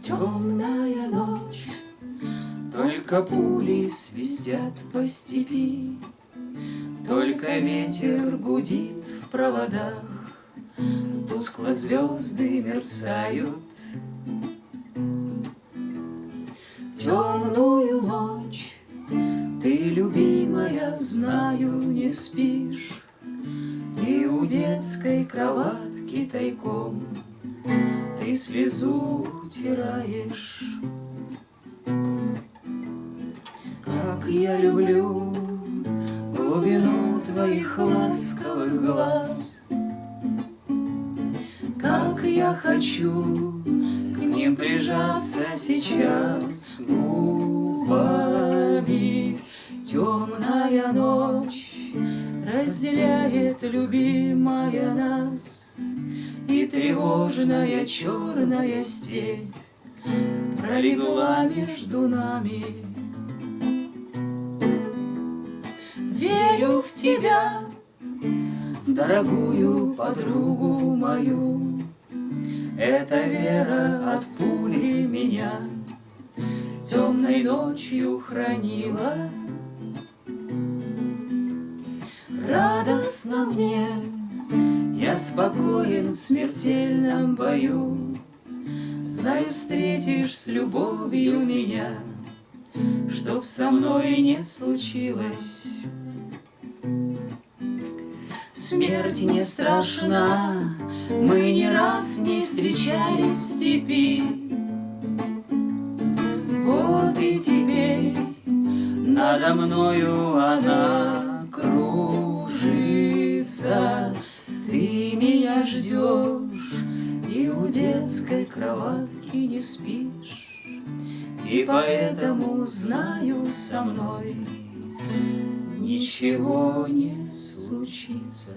Темная ночь, только пули свистят по степи, Только ветер гудит в проводах, Тускло звезды мерцают. Темную ночь ты, любимая, знаю, не спишь, И у детской кроватки тайком Ты слезу утираешь. Как я люблю глубину твоих ласковых глаз, Как я хочу к ним прижаться сейчас губами. Темная ночь разделяет любимая тревожная черная степь пролегла между нами. Верю в тебя, дорогую подругу мою, Эта вера от пули меня темной ночью хранила. Радостно мне, я спокоен в смертельном бою, Знаю, встретишь с любовью меня, Чтоб со мной не случилось. Смерть не страшна, мы не раз не встречались в степи. Вот и теперь надо мною она кружится. Ты меня ждешь и у детской кроватки не спишь. И поэтому знаю со мной ничего не случится.